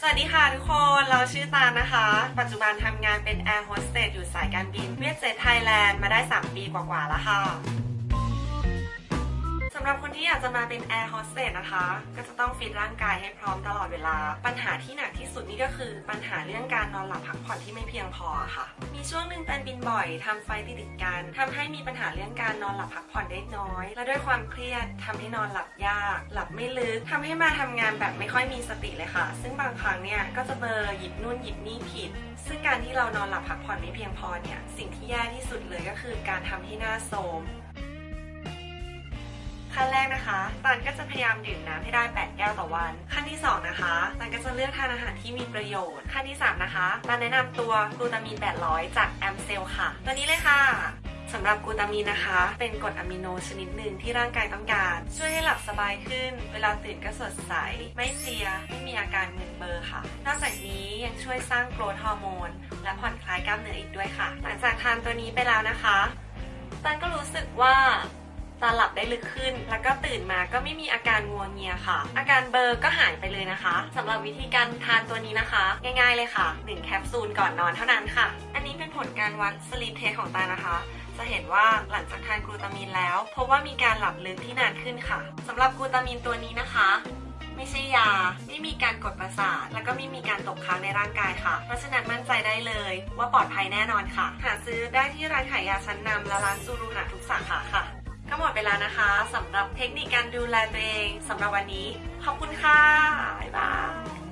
สวัสดีค่ะทุกคน เราชื่อตานะคะ ปัจจุบันทำงานเป็นแอร์โฮสเตสอยู่สายการบินเวียดเจ็ตไทยแลนด์มาได้ 3 ปีกว่าๆแล้วค่ะ สำหรับคนที่อยากจะมาเป็นแอร์โฮสเตสนะคะ ก็จะต้องฟิตร่างกายให้พร้อมตลอดเวลา ปัญหาที่หนักที่สุดนี่ก็คือ ปัญหาเรื่องการนอนหลับพักผ่อนที่ไม่เพียงพอค่ะ มีช่วงหนึ่งเป็นบินบ่อยทำ flight ติดกันทำให้มีปัญหาเรื่องการนอนหลับพักผ่อนได้น้อย และด้วยความเครียดทำให้นอนหลับยาก หลับไม่ลึกทำให้มาทำงานแบบไม่ค่อยมีสติเลยค่ะ ซึ่งบางครั้งเนี่ยก็จะเบลอหยิบนู่นหยิบนี่ผิด ซึ่งการที่เรานอนหลับพักผ่อนไม่เพียงพอเนี่ยสิ่งที่แย่ที่สุดเลยก็คือการทำให้หน้าโทรม นแรกนะคะตันก็จะพยายามดื่มน้ำให้ได้ 8 แก้วต่อวัน ขั้นที่ 2 นะคะตันก็จะเลือกทานอาหารที่มีประโยชน์ ขั้นที่ 3 นะคะตันแนะนำตัวกลูตามีน 800 จากแอมเซลค่ะ ตัวนี้เลยค่ะสำหรับกูตามีนนะคะ เป็นกรดอะมิโนชนิดหนึ่งที่ร่างกายต้องการ ช่วยให้หลับสบายขึ้น เวลาตื่นก็สดใส ไม่เพลีย ไม่มีอาการมึนเบลอค่ะ นอกจากนี้ยังช่วยสร้าง growth hormone และผ่อนคลายกล้ามเนื้ออีกด้วยค่ะ หลังจากทานตัวนี้ไปแล้วนะคะตาก็รู้สึกว่า ตาหลับได้ลึกขึ้น แล้วก็ตื่นมาก็ไม่มีอาการงัวเงียค่ะ อาการเบลอก็หายไปเลยนะคะสำหรับวิธีการทานตัวนี้นะคะ ง่ายๆเลยค่ะ1แคปซูลก่อนนอนเท่านั้นค่ะ อันนี้เป็นผลการวัด sleep test ของตานะคะจะเห็นว่าหลังจากทานกลูตามินแล้วพบว่ามีการหลับลึกที่นานขึ้นค่ะสำหรับกลูตามินตัวนี้นะคะ ไม่ใช่ยา ไม่มีการกดประสาท แล้วก็ไม่มีการตกค้างในร่างกายค่ะ เพราะฉะนั้นมั่นใจได้เลยว่าปลอดภัยแน่นอนค่ะ หาซื้อได้ที่ร้านขายยาชั้นนำและร้านซูรุหะทุกสาขาค่ะ ก็หมดเวลานะคะสำหรับเทคนิคการดูแลตัวเองสำหรับวันนี้ ขอบคุณค่ะ บ๊ายบาย